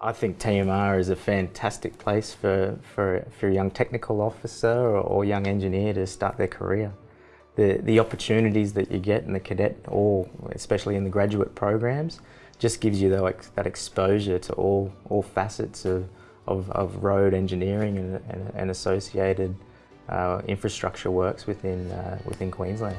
I think TMR is a fantastic place for, for, for a young technical officer or, or young engineer to start their career. The, the opportunities that you get in the cadet or especially in the graduate programs just gives you the, that exposure to all, all facets of, of, of road engineering and, and, and associated uh, infrastructure works within, uh, within Queensland.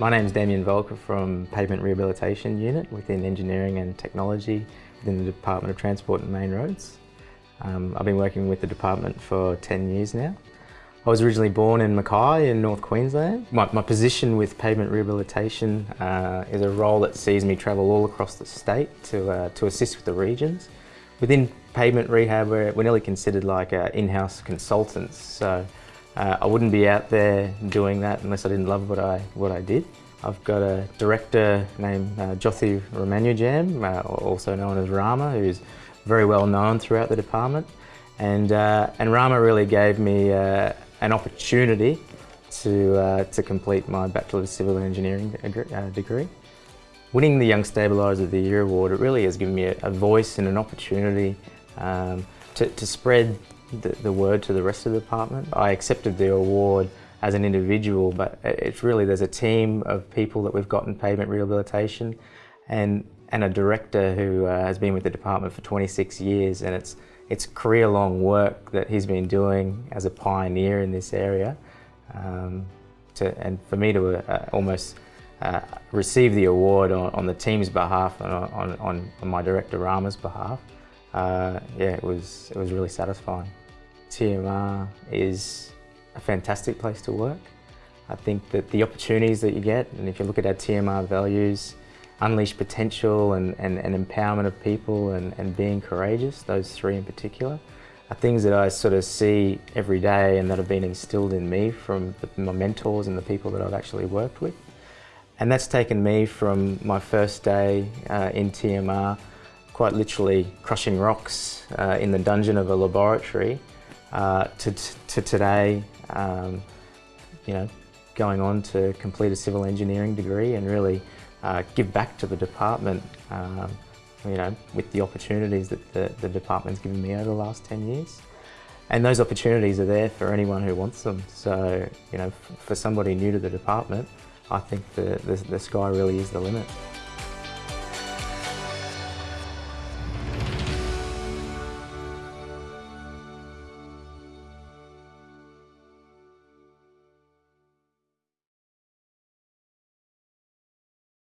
My name is Damien Volker from Pavement Rehabilitation Unit within Engineering and Technology within the Department of Transport and Main Roads. Um, I've been working with the department for 10 years now. I was originally born in Mackay in North Queensland. My, my position with pavement rehabilitation uh, is a role that sees me travel all across the state to, uh, to assist with the regions. Within pavement rehab, we're, we're nearly considered like uh, in-house consultants. So uh, I wouldn't be out there doing that unless I didn't love what I, what I did. I've got a director named uh, Jothi Ramanujam, uh, also known as Rama, who's very well known throughout the department. And, uh, and Rama really gave me uh, an opportunity to, uh, to complete my Bachelor of Civil Engineering uh, degree. Winning the Young Stabiliser of the Year award, it really has given me a, a voice and an opportunity um, to, to spread the, the word to the rest of the department. I accepted the award as an individual, but it's really, there's a team of people that we've got in pavement rehabilitation and, and a director who uh, has been with the department for 26 years and it's, it's career-long work that he's been doing as a pioneer in this area. Um, to, and for me to uh, almost uh, receive the award on, on, the team's behalf and on, on, on my director Rama's behalf, uh, yeah, it was, it was really satisfying. TMR is a fantastic place to work. I think that the opportunities that you get, and if you look at our TMR values, unleash potential and, and, and empowerment of people and, and being courageous, those three in particular, are things that I sort of see every day and that have been instilled in me from the, my mentors and the people that I've actually worked with. And that's taken me from my first day uh, in TMR, quite literally crushing rocks uh, in the dungeon of a laboratory, uh, to, to today, um, you know, going on to complete a civil engineering degree and really uh, give back to the department, um, you know, with the opportunities that the, the department's given me over the last 10 years. And those opportunities are there for anyone who wants them. So, you know, for somebody new to the department, I think the, the, the sky really is the limit.